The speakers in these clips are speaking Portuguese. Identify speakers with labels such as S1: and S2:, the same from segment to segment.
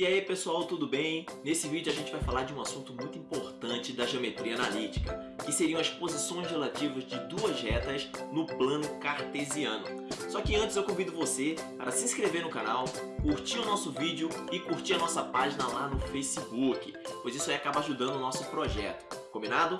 S1: E aí pessoal, tudo bem? Nesse vídeo a gente vai falar de um assunto muito importante da geometria analítica, que seriam as posições relativas de duas retas no plano cartesiano. Só que antes eu convido você para se inscrever no canal, curtir o nosso vídeo e curtir a nossa página lá no Facebook, pois isso aí acaba ajudando o nosso projeto, combinado?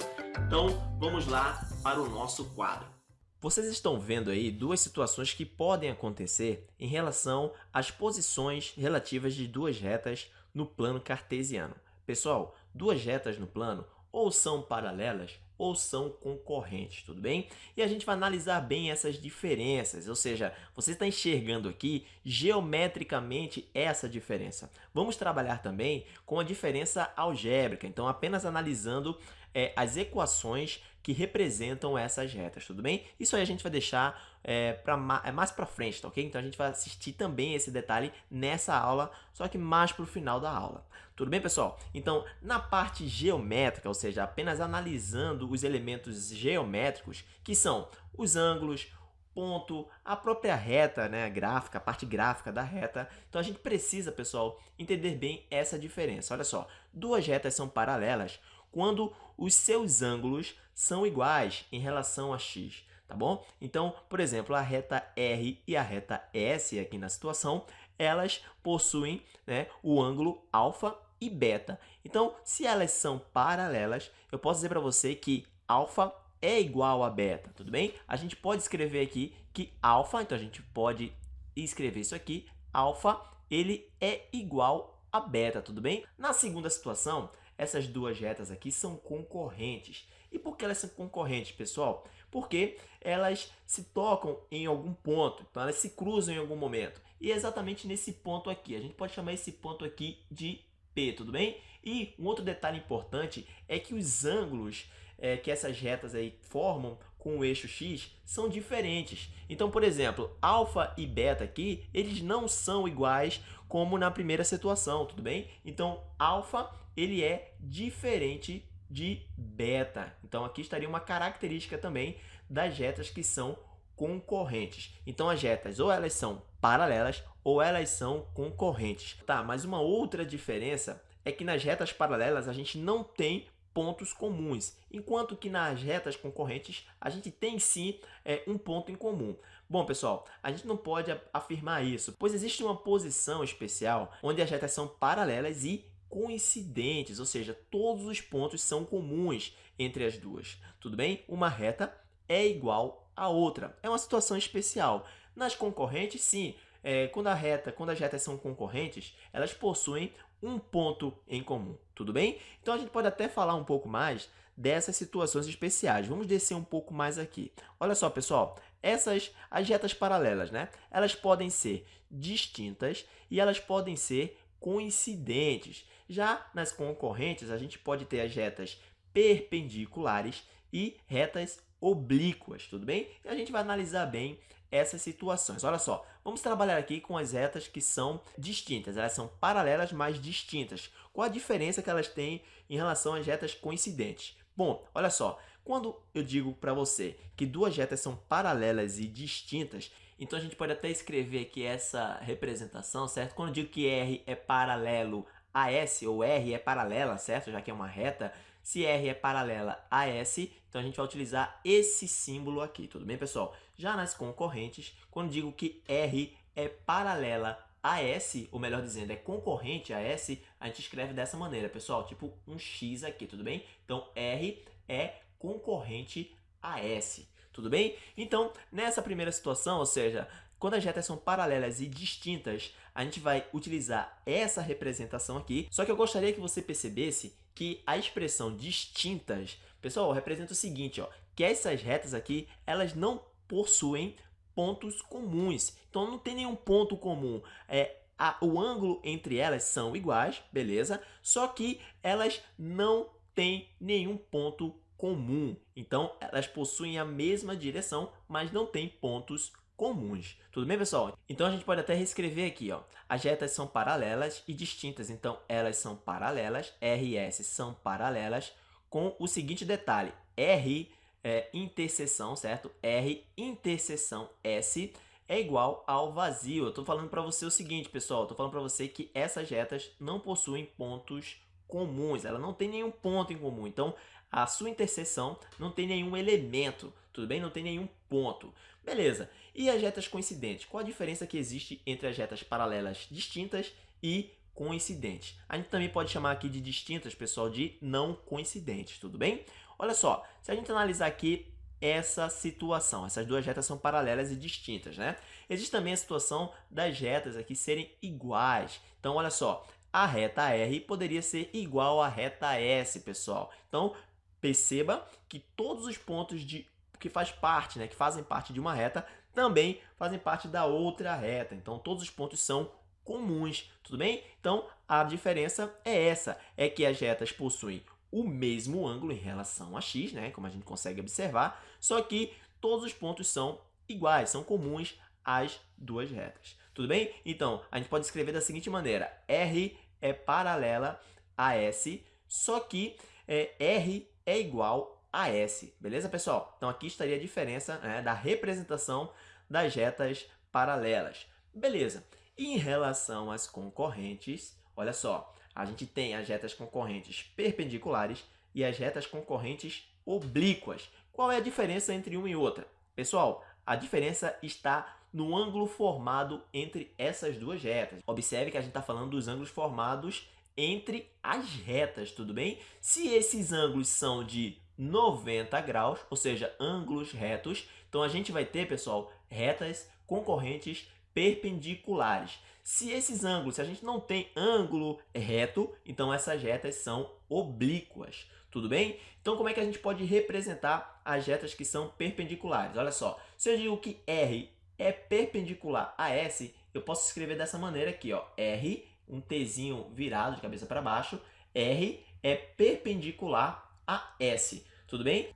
S1: Então vamos lá para o nosso quadro. Vocês estão vendo aí duas situações que podem acontecer em relação às posições relativas de duas retas no plano cartesiano. Pessoal, duas retas no plano ou são paralelas ou são concorrentes, tudo bem? E a gente vai analisar bem essas diferenças, ou seja, você está enxergando aqui geometricamente essa diferença. Vamos trabalhar também com a diferença algébrica, então apenas analisando é, as equações que representam essas retas, tudo bem? Isso aí a gente vai deixar é, pra, é mais para frente, tá ok? Então a gente vai assistir também esse detalhe nessa aula, só que mais para o final da aula. Tudo bem, pessoal? Então, na parte geométrica, ou seja, apenas analisando os elementos geométricos, que são os ângulos, ponto, a própria reta, né, gráfica, a parte gráfica da reta. Então a gente precisa, pessoal, entender bem essa diferença. Olha só, duas retas são paralelas quando os seus ângulos são iguais em relação a x, tá bom? Então, por exemplo, a reta R e a reta S aqui na situação, elas possuem né, o ângulo alfa e beta. Então, se elas são paralelas, eu posso dizer para você que alfa é igual a beta, tudo bem? A gente pode escrever aqui que alfa, então a gente pode escrever isso aqui, alfa, ele é igual a beta, tudo bem? Na segunda situação, essas duas retas aqui são concorrentes. E por que elas são concorrentes, pessoal? Porque elas se tocam em algum ponto, então elas se cruzam em algum momento. E é exatamente nesse ponto aqui, a gente pode chamar esse ponto aqui de P, tudo bem? E um outro detalhe importante é que os ângulos é, que essas retas aí formam com o eixo x são diferentes. Então, por exemplo, alfa e beta aqui, eles não são iguais como na primeira situação, tudo bem? Então, alfa ele é diferente de beta. Então, aqui estaria uma característica também das retas que são concorrentes. Então, as retas ou elas são paralelas ou elas são concorrentes. Tá, mas uma outra diferença é que nas retas paralelas a gente não tem pontos comuns, enquanto que nas retas concorrentes a gente tem sim é, um ponto em comum. Bom, pessoal, a gente não pode afirmar isso, pois existe uma posição especial onde as retas são paralelas e coincidentes, ou seja, todos os pontos são comuns entre as duas. Tudo bem? Uma reta é igual a outra. É uma situação especial. Nas concorrentes, sim, é, quando, a reta, quando as retas são concorrentes, elas possuem um ponto em comum, tudo bem? Então, a gente pode até falar um pouco mais dessas situações especiais. Vamos descer um pouco mais aqui. Olha só, pessoal, essas, as retas paralelas, né? Elas podem ser distintas e elas podem ser coincidentes. Já nas concorrentes, a gente pode ter as retas perpendiculares e retas oblíquas, tudo bem? E a gente vai analisar bem essas situações. Olha só, vamos trabalhar aqui com as retas que são distintas. Elas são paralelas, mas distintas. Qual a diferença que elas têm em relação às retas coincidentes? Bom, olha só, quando eu digo para você que duas retas são paralelas e distintas, então a gente pode até escrever aqui essa representação, certo? Quando eu digo que R é paralelo a S, ou R é paralela, certo? Já que é uma reta, se R é paralela a S, então a gente vai utilizar esse símbolo aqui, tudo bem, pessoal? Já nas concorrentes, quando digo que R é paralela a S, ou melhor dizendo, é concorrente a S, a gente escreve dessa maneira, pessoal, tipo um X aqui, tudo bem? Então, R é concorrente a S, tudo bem? Então, nessa primeira situação, ou seja, quando as retas são paralelas e distintas, a gente vai utilizar essa representação aqui. Só que eu gostaria que você percebesse que a expressão distintas, pessoal, representa o seguinte, ó, que essas retas aqui, elas não possuem pontos comuns. Então, não tem nenhum ponto comum. É, a, o ângulo entre elas são iguais, beleza? Só que elas não têm nenhum ponto comum. Então, elas possuem a mesma direção, mas não têm pontos comuns. Tudo bem, pessoal? Então, a gente pode até reescrever aqui, ó. As retas são paralelas e distintas, então elas são paralelas, R e S são paralelas, com o seguinte detalhe, R é interseção, certo? R interseção S é igual ao vazio. Eu estou falando para você o seguinte, pessoal, estou falando para você que essas retas não possuem pontos comuns, ela não tem nenhum ponto em comum. Então, a sua interseção não tem nenhum elemento, tudo bem? Não tem nenhum ponto. Beleza. E as retas coincidentes? Qual a diferença que existe entre as retas paralelas distintas e coincidentes? A gente também pode chamar aqui de distintas, pessoal, de não coincidentes, tudo bem? Olha só, se a gente analisar aqui essa situação, essas duas retas são paralelas e distintas, né? Existe também a situação das retas aqui serem iguais. Então, olha só, a reta R poderia ser igual à reta S, pessoal. Então, perceba que todos os pontos de que faz parte, né, que fazem parte de uma reta, também fazem parte da outra reta. Então, todos os pontos são comuns, tudo bem? Então, a diferença é essa, é que as retas possuem o mesmo ângulo em relação a x, né, como a gente consegue observar, só que todos os pontos são iguais, são comuns às duas retas. Tudo bem? Então, a gente pode escrever da seguinte maneira, R é paralela a S, só que é, R é igual a S, beleza, pessoal? Então, aqui estaria a diferença né, da representação das retas paralelas. Beleza. E em relação às concorrentes, olha só, a gente tem as retas concorrentes perpendiculares e as retas concorrentes oblíquas. Qual é a diferença entre uma e outra? Pessoal, a diferença está no ângulo formado entre essas duas retas. Observe que a gente está falando dos ângulos formados entre as retas, tudo bem? Se esses ângulos são de 90 graus, ou seja, ângulos retos, então a gente vai ter, pessoal, retas concorrentes perpendiculares. Se esses ângulos, se a gente não tem ângulo reto, então essas retas são oblíquas, tudo bem? Então como é que a gente pode representar as retas que são perpendiculares? Olha só, se eu digo que R é perpendicular a S, eu posso escrever dessa maneira aqui, ó, R, um Tzinho virado de cabeça para baixo, R é perpendicular a S, tudo bem?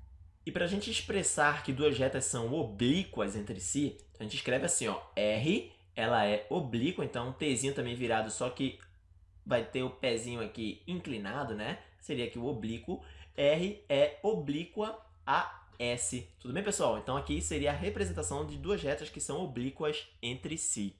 S1: E para a gente expressar que duas retas são oblíquas entre si, a gente escreve assim, ó, R, ela é oblíqua, então um Tzinho também virado, só que vai ter o pezinho aqui inclinado, né? Seria aqui o oblíquo. R é oblíqua a S. Tudo bem, pessoal? Então aqui seria a representação de duas retas que são oblíquas entre si.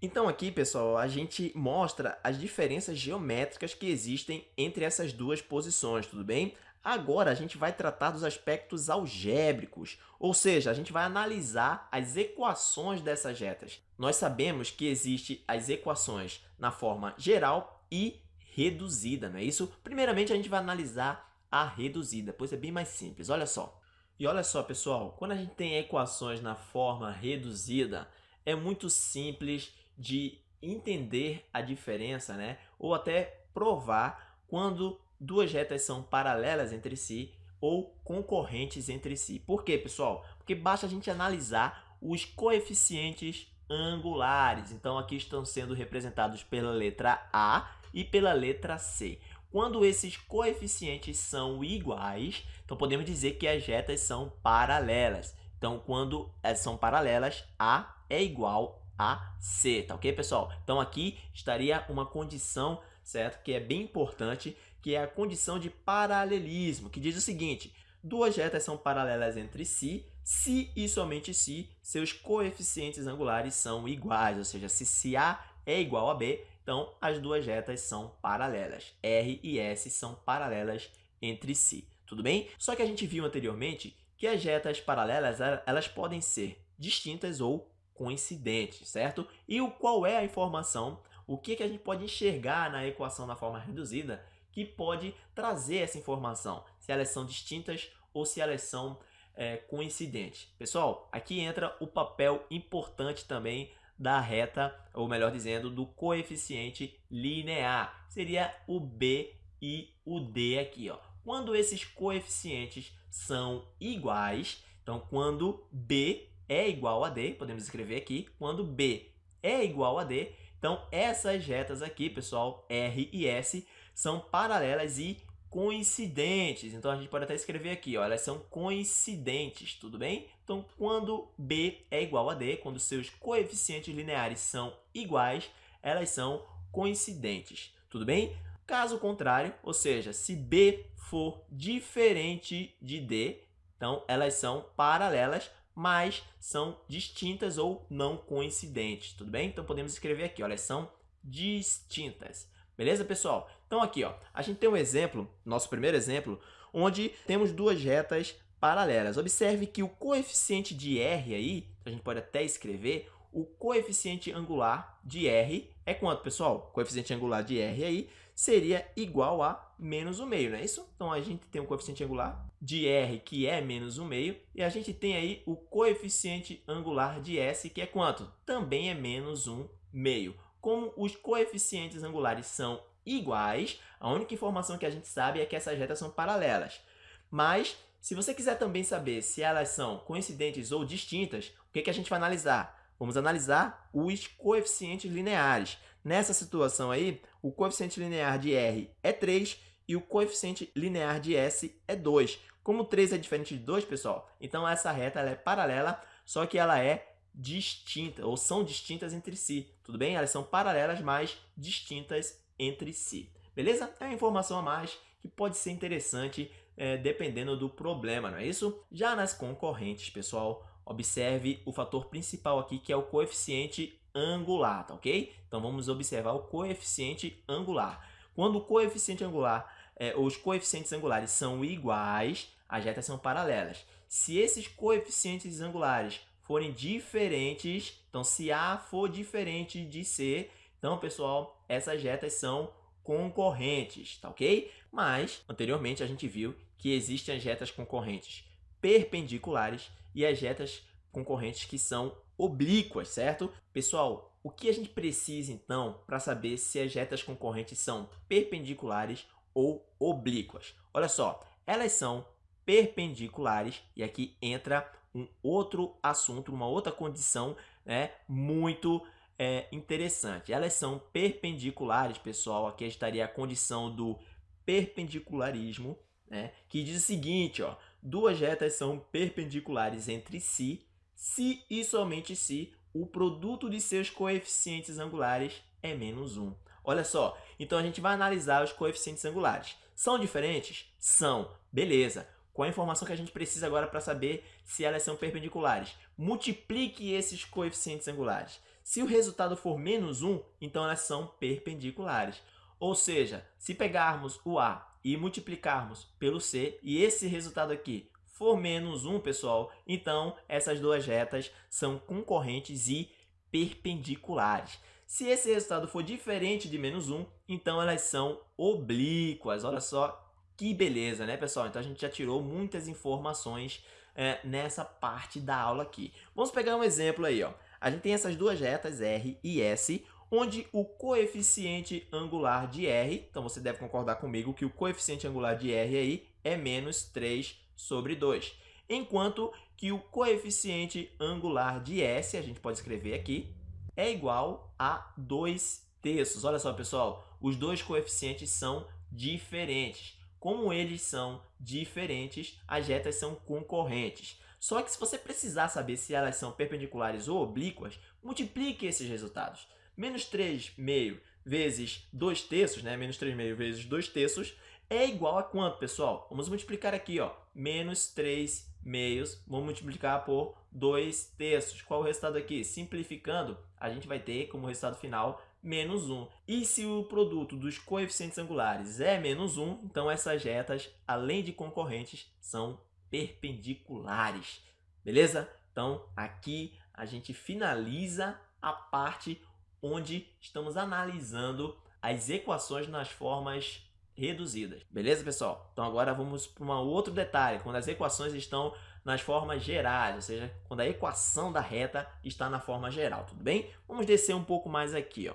S1: Então aqui, pessoal, a gente mostra as diferenças geométricas que existem entre essas duas posições, tudo bem? Agora a gente vai tratar dos aspectos algébricos, ou seja, a gente vai analisar as equações dessas retas. Nós sabemos que existem as equações na forma geral e reduzida, não é isso? Primeiramente, a gente vai analisar a reduzida, pois é bem mais simples. Olha só. E olha só, pessoal, quando a gente tem equações na forma reduzida, é muito simples de entender a diferença, né? Ou até provar quando duas retas são paralelas entre si ou concorrentes entre si. Por quê, pessoal? Porque basta a gente analisar os coeficientes angulares. Então, aqui estão sendo representados pela letra A e pela letra C. Quando esses coeficientes são iguais, então podemos dizer que as retas são paralelas. Então, quando elas são paralelas, A é igual a C, tá ok, pessoal? Então, aqui estaria uma condição, certo? Que é bem importante, que é a condição de paralelismo, que diz o seguinte, duas retas são paralelas entre si, se e somente se seus coeficientes angulares são iguais, ou seja, se, se A é igual a B, então as duas retas são paralelas. R e S são paralelas entre si, tudo bem? Só que a gente viu anteriormente que as retas paralelas elas podem ser distintas ou coincidentes, certo? E o qual é a informação, o que, que a gente pode enxergar na equação na forma reduzida que pode trazer essa informação, se elas são distintas ou se elas são é, coincidentes. Pessoal, aqui entra o papel importante também da reta, ou melhor dizendo, do coeficiente linear. Seria o B e o D aqui. Ó. Quando esses coeficientes são iguais, então quando B é igual a D, podemos escrever aqui, quando B é igual a D, então essas retas aqui, pessoal, R e S, são paralelas e coincidentes. Então, a gente pode até escrever aqui, ó, elas são coincidentes, tudo bem? Então, quando B é igual a D, quando seus coeficientes lineares são iguais, elas são coincidentes, tudo bem? Caso contrário, ou seja, se B for diferente de D, então elas são paralelas, mas são distintas ou não coincidentes, tudo bem? Então podemos escrever aqui, olha, são distintas. Beleza, pessoal? Então aqui, ó, a gente tem um exemplo, nosso primeiro exemplo, onde temos duas retas paralelas. Observe que o coeficiente de R aí, a gente pode até escrever, o coeficiente angular de R é quanto, pessoal? O coeficiente angular de R aí seria igual a menos 1 meio, não é isso? Então, a gente tem o coeficiente angular de R, que é menos 1 meio, e a gente tem aí o coeficiente angular de S, que é quanto? Também é menos 1 meio. Como os coeficientes angulares são iguais, a única informação que a gente sabe é que essas retas são paralelas. Mas, se você quiser também saber se elas são coincidentes ou distintas, o que, que a gente vai analisar? Vamos analisar os coeficientes lineares. Nessa situação aí, o coeficiente linear de R é 3 e o coeficiente linear de S é 2. Como 3 é diferente de 2, pessoal, então essa reta é paralela, só que ela é distinta, ou são distintas entre si, tudo bem? Elas são paralelas, mas distintas entre si, beleza? É uma informação a mais que pode ser interessante é, dependendo do problema, não é isso? Já nas concorrentes, pessoal, observe o fator principal aqui, que é o coeficiente angular, tá ok? Então, vamos observar o coeficiente angular. Quando o coeficiente angular, é, os coeficientes angulares são iguais, as retas são paralelas. Se esses coeficientes angulares forem diferentes, então se A for diferente de C, então, pessoal, essas retas são concorrentes, tá ok? Mas, anteriormente, a gente viu que existem as retas concorrentes perpendiculares e as retas concorrentes que são oblíquas, certo? Pessoal, o que a gente precisa então para saber se as retas concorrentes são perpendiculares ou oblíquas? Olha só, elas são perpendiculares e aqui entra um outro assunto, uma outra condição né, muito é, interessante. Elas são perpendiculares, pessoal, aqui estaria a condição do perpendicularismo, né, que diz o seguinte, ó, duas retas são perpendiculares entre si, se e somente se o produto de seus coeficientes angulares é menos 1. Olha só, então a gente vai analisar os coeficientes angulares. São diferentes? São. Beleza. Qual a informação que a gente precisa agora para saber se elas são perpendiculares? Multiplique esses coeficientes angulares. Se o resultado for menos 1, então elas são perpendiculares. Ou seja, se pegarmos o A e multiplicarmos pelo C, e esse resultado aqui for menos 1, pessoal, então essas duas retas são concorrentes e perpendiculares. Se esse resultado for diferente de menos 1, então elas são oblíquas. Olha só que beleza, né, pessoal? Então a gente já tirou muitas informações é, nessa parte da aula aqui. Vamos pegar um exemplo aí, ó. A gente tem essas duas retas R e S, onde o coeficiente angular de R, então você deve concordar comigo que o coeficiente angular de R aí é menos 3 sobre 2. Enquanto que o coeficiente angular de S, a gente pode escrever aqui, é igual a 2 terços. Olha só, pessoal, os dois coeficientes são diferentes. Como eles são diferentes, as retas são concorrentes. Só que se você precisar saber se elas são perpendiculares ou oblíquas, multiplique esses resultados menos 3 meio vezes 2 terços, né? menos 3 meio vezes 2 terços, é igual a quanto, pessoal? Vamos multiplicar aqui, ó, menos 3 meios, vamos multiplicar por 2 terços. Qual é o resultado aqui? Simplificando, a gente vai ter como resultado final menos 1. E se o produto dos coeficientes angulares é menos 1, então essas retas, além de concorrentes, são perpendiculares. Beleza? Então, aqui a gente finaliza a parte onde estamos analisando as equações nas formas reduzidas. Beleza, pessoal? Então agora vamos para um outro detalhe, quando as equações estão nas formas gerais, ou seja, quando a equação da reta está na forma geral, tudo bem? Vamos descer um pouco mais aqui, ó.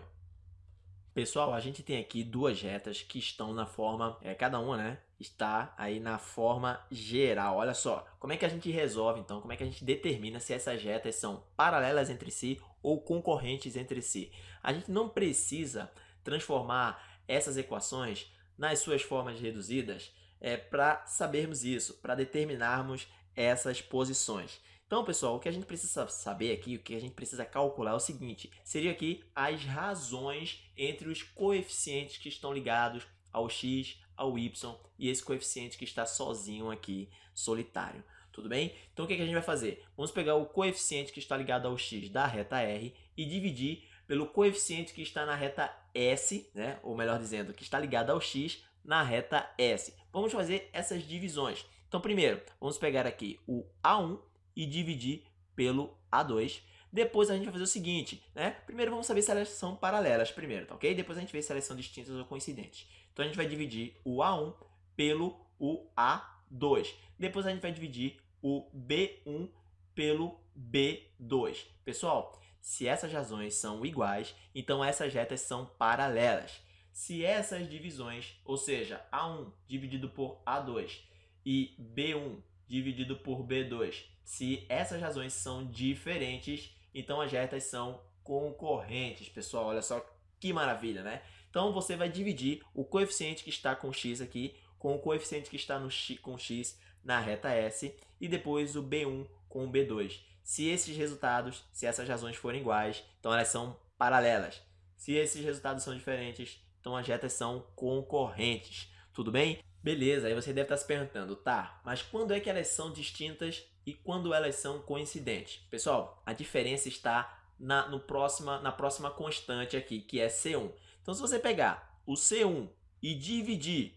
S1: Pessoal, a gente tem aqui duas retas que estão na forma, é, cada uma, né, está aí na forma geral. Olha só, como é que a gente resolve, então, como é que a gente determina se essas retas são paralelas entre si ou concorrentes entre si. A gente não precisa transformar essas equações nas suas formas reduzidas é, para sabermos isso, para determinarmos essas posições. Então, pessoal, o que a gente precisa saber aqui, o que a gente precisa calcular é o seguinte, seria aqui as razões entre os coeficientes que estão ligados ao x, ao y e esse coeficiente que está sozinho aqui, solitário. tudo bem? Então o que, que a gente vai fazer? Vamos pegar o coeficiente que está ligado ao x da reta R e dividir pelo coeficiente que está na reta S, né? ou melhor dizendo, que está ligado ao x na reta S. Vamos fazer essas divisões. Então, primeiro, vamos pegar aqui o A1 e dividir pelo A2. Depois a gente vai fazer o seguinte, né? Primeiro vamos saber se elas são paralelas primeiro, tá ok? Depois a gente vê se elas são distintas ou coincidentes. Então a gente vai dividir o A1 pelo o A2. Depois a gente vai dividir o B1 pelo B2. Pessoal, se essas razões são iguais, então essas retas são paralelas. Se essas divisões, ou seja, A1 dividido por A2 e B1 dividido por B2, se essas razões são diferentes, então as retas são concorrentes. Pessoal, olha só que maravilha, né? Então você vai dividir o coeficiente que está com x aqui com o coeficiente que está no x, com x na reta S e depois o B1 com o B2. Se esses resultados, se essas razões forem iguais, então elas são paralelas. Se esses resultados são diferentes, então as retas são concorrentes. Tudo bem? Beleza, aí você deve estar se perguntando, tá, mas quando é que elas são distintas e quando elas são coincidentes? Pessoal, a diferença está na, no próxima, na próxima constante aqui, que é C1. Então, se você pegar o C1 e dividir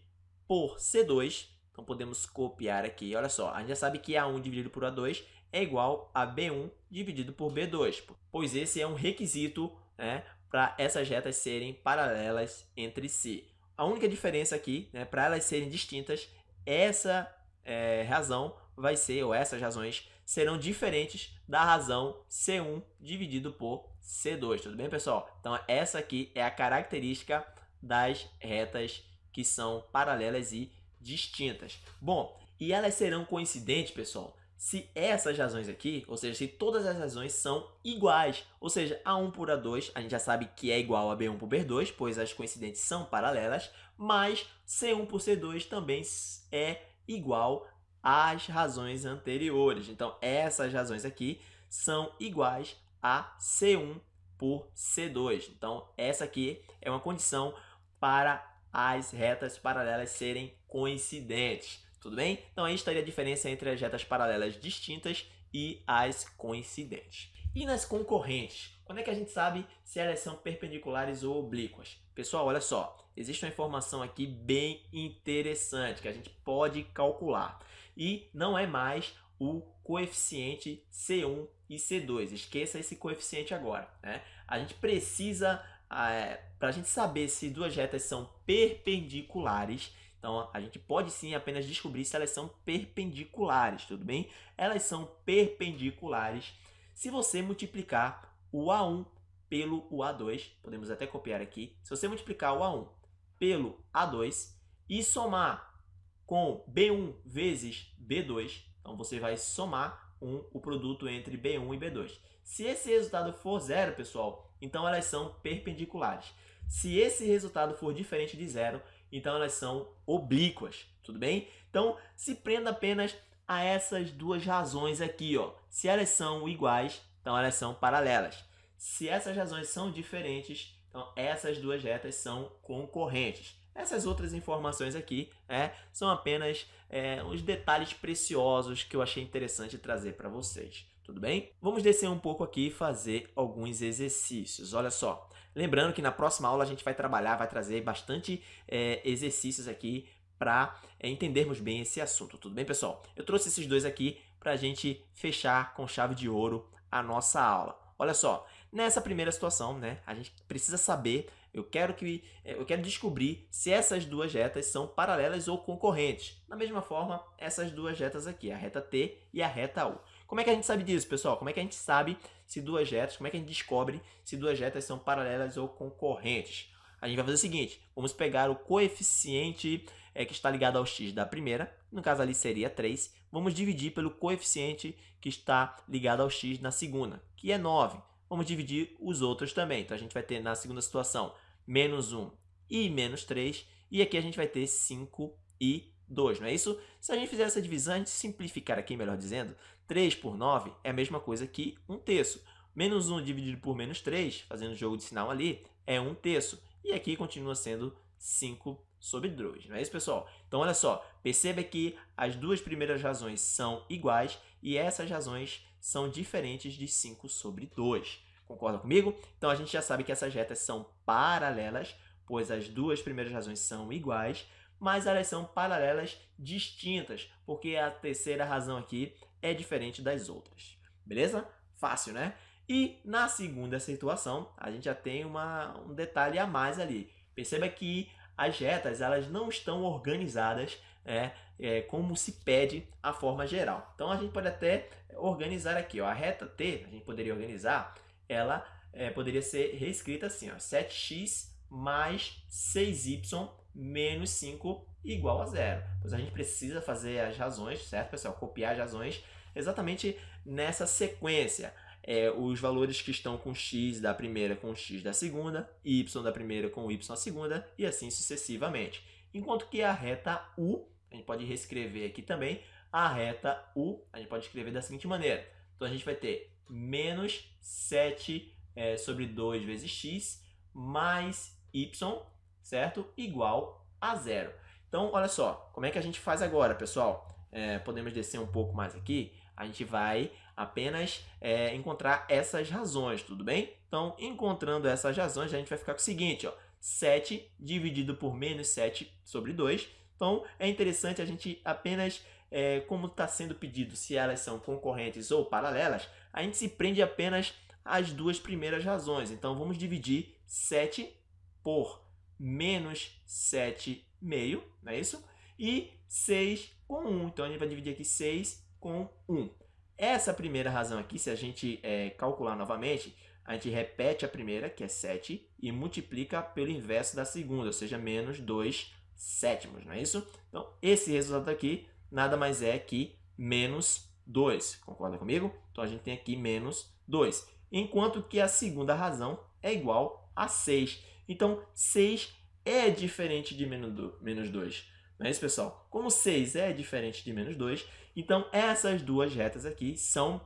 S1: por C2, então podemos copiar aqui. Olha só, a gente já sabe que A1 dividido por A2 é igual a B1 dividido por B2, pois esse é um requisito né, para essas retas serem paralelas entre si. A única diferença aqui, né, para elas serem distintas, essa é, razão vai ser, ou essas razões, serão diferentes da razão C1 dividido por C2, tudo bem, pessoal? Então, essa aqui é a característica das retas que são paralelas e distintas. Bom, e elas serão coincidentes, pessoal, se essas razões aqui, ou seja, se todas as razões são iguais, ou seja, A1 por A2, a gente já sabe que é igual a B1 por B2, pois as coincidentes são paralelas, mas C1 por C2 também é igual às razões anteriores. Então, essas razões aqui são iguais a C1 por C2. Então, essa aqui é uma condição para as retas paralelas serem coincidentes tudo bem? Então aí estaria a diferença entre as retas paralelas distintas e as coincidentes. E nas concorrentes? Quando é que a gente sabe se elas são perpendiculares ou oblíquas? Pessoal, olha só, existe uma informação aqui bem interessante que a gente pode calcular. E não é mais o coeficiente C1 e C2. Esqueça esse coeficiente agora. Né? A gente precisa, é, para a gente saber se duas retas são perpendiculares, então, a gente pode sim apenas descobrir se elas são perpendiculares, tudo bem? Elas são perpendiculares se você multiplicar o A1 pelo o A2, podemos até copiar aqui, se você multiplicar o A1 pelo A2 e somar com B1 vezes B2, então você vai somar um, o produto entre B1 e B2. Se esse resultado for zero, pessoal, então elas são perpendiculares. Se esse resultado for diferente de zero, então elas são oblíquas, tudo bem? Então se prenda apenas a essas duas razões aqui, ó. Se elas são iguais, então elas são paralelas. Se essas razões são diferentes, então essas duas retas são concorrentes. Essas outras informações aqui é, são apenas é, uns detalhes preciosos que eu achei interessante trazer para vocês. Tudo bem? Vamos descer um pouco aqui e fazer alguns exercícios. Olha só, Lembrando que na próxima aula a gente vai trabalhar, vai trazer bastante é, exercícios aqui para é, entendermos bem esse assunto. Tudo bem, pessoal? Eu trouxe esses dois aqui para a gente fechar com chave de ouro a nossa aula. Olha só, nessa primeira situação, né, a gente precisa saber, eu quero, que, é, eu quero descobrir se essas duas retas são paralelas ou concorrentes. Da mesma forma, essas duas retas aqui, a reta T e a reta U. Como é que a gente sabe disso, pessoal? Como é que a gente sabe se duas retas, como é que a gente descobre se duas retas são paralelas ou concorrentes? A gente vai fazer o seguinte, vamos pegar o coeficiente é, que está ligado ao x da primeira, no caso ali seria 3, vamos dividir pelo coeficiente que está ligado ao x na segunda, que é 9. Vamos dividir os outros também, então a gente vai ter na segunda situação menos 1 e menos 3, e aqui a gente vai ter 5 e 2, não é isso? Se a gente fizer essa divisão, a gente simplificar aqui, melhor dizendo, 3 por 9 é a mesma coisa que 1 terço. Menos 1 dividido por menos 3, fazendo o jogo de sinal ali, é 1 terço. E aqui continua sendo 5 sobre 2, não é isso, pessoal? Então, olha só, perceba que as duas primeiras razões são iguais e essas razões são diferentes de 5 sobre 2. Concorda comigo? Então, a gente já sabe que essas retas são paralelas, pois as duas primeiras razões são iguais, mas elas são paralelas distintas, porque a terceira razão aqui é diferente das outras. Beleza? Fácil, né? E na segunda situação, a gente já tem uma, um detalhe a mais ali. Perceba que as retas elas não estão organizadas é, é, como se pede a forma geral. Então, a gente pode até organizar aqui. Ó, a reta T, a gente poderia organizar, ela é, poderia ser reescrita assim. Ó, 7x mais 6y menos 5 igual a zero. Pois a gente precisa fazer as razões, certo, pessoal? Copiar as razões exatamente nessa sequência é, os valores que estão com x da primeira com x da segunda, y da primeira com y da segunda e assim sucessivamente. Enquanto que a reta U, a gente pode reescrever aqui também, a reta U a gente pode escrever da seguinte maneira. Então a gente vai ter menos 7 é, sobre 2 vezes x mais y, certo? Igual a zero. Então, olha só, como é que a gente faz agora, pessoal? É, podemos descer um pouco mais aqui. A gente vai apenas é, encontrar essas razões, tudo bem? Então, encontrando essas razões, a gente vai ficar com o seguinte, ó, 7 dividido por menos 7 sobre 2. Então, é interessante a gente apenas, é, como está sendo pedido, se elas são concorrentes ou paralelas, a gente se prende apenas às duas primeiras razões. Então, vamos dividir 7 por menos 7 meio, não é isso? E 6 com 1. Então, a gente vai dividir aqui 6 com 1. Essa primeira razão aqui, se a gente é, calcular novamente, a gente repete a primeira, que é 7, e multiplica pelo inverso da segunda, ou seja, menos 2 sétimos, não é isso? Então, esse resultado aqui nada mais é que menos 2, concorda comigo? Então, a gente tem aqui menos 2, enquanto que a segunda razão é igual a 6. Então, 6 é diferente de menos 2. Não é isso, pessoal? Como 6 é diferente de menos 2, então essas duas retas aqui são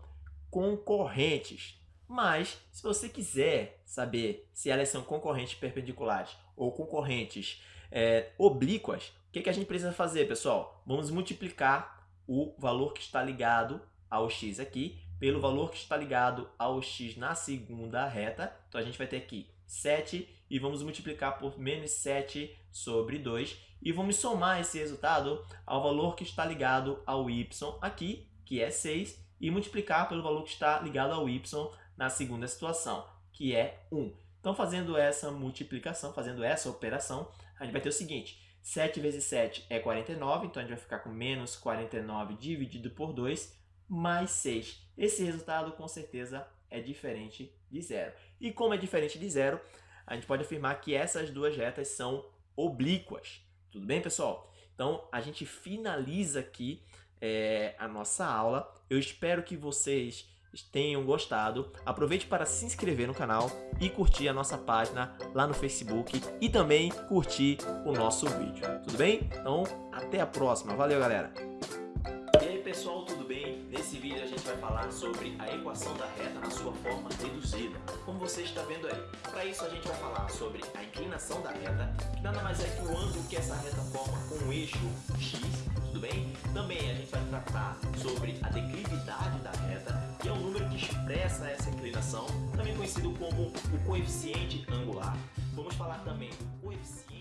S1: concorrentes. Mas, se você quiser saber se elas são concorrentes perpendiculares ou concorrentes é, oblíquas, o que, que a gente precisa fazer, pessoal? Vamos multiplicar o valor que está ligado ao x aqui pelo valor que está ligado ao x na segunda reta. Então, a gente vai ter aqui 7 e vamos multiplicar por menos 7 sobre 2 e vamos somar esse resultado ao valor que está ligado ao y aqui, que é 6, e multiplicar pelo valor que está ligado ao y na segunda situação, que é 1. Então, fazendo essa multiplicação, fazendo essa operação, a gente vai ter o seguinte, 7 vezes 7 é 49, então a gente vai ficar com menos 49 dividido por 2, mais 6. Esse resultado, com certeza, é diferente de zero. E como é diferente de zero, a gente pode afirmar que essas duas retas são oblíquas. Tudo bem, pessoal? Então, a gente finaliza aqui é, a nossa aula. Eu espero que vocês tenham gostado. Aproveite para se inscrever no canal e curtir a nossa página lá no Facebook e também curtir o nosso vídeo. Tudo bem? Então, até a próxima. Valeu, galera! Vai falar sobre a equação da reta na sua forma reduzida, como você está vendo aí. Para isso a gente vai falar sobre a inclinação da reta, que nada mais é que o ângulo que essa reta forma com o eixo x, tudo bem? Também a gente vai tratar sobre a declividade da reta, que é o número que expressa essa inclinação, também conhecido como o coeficiente angular. Vamos falar também do coeficiente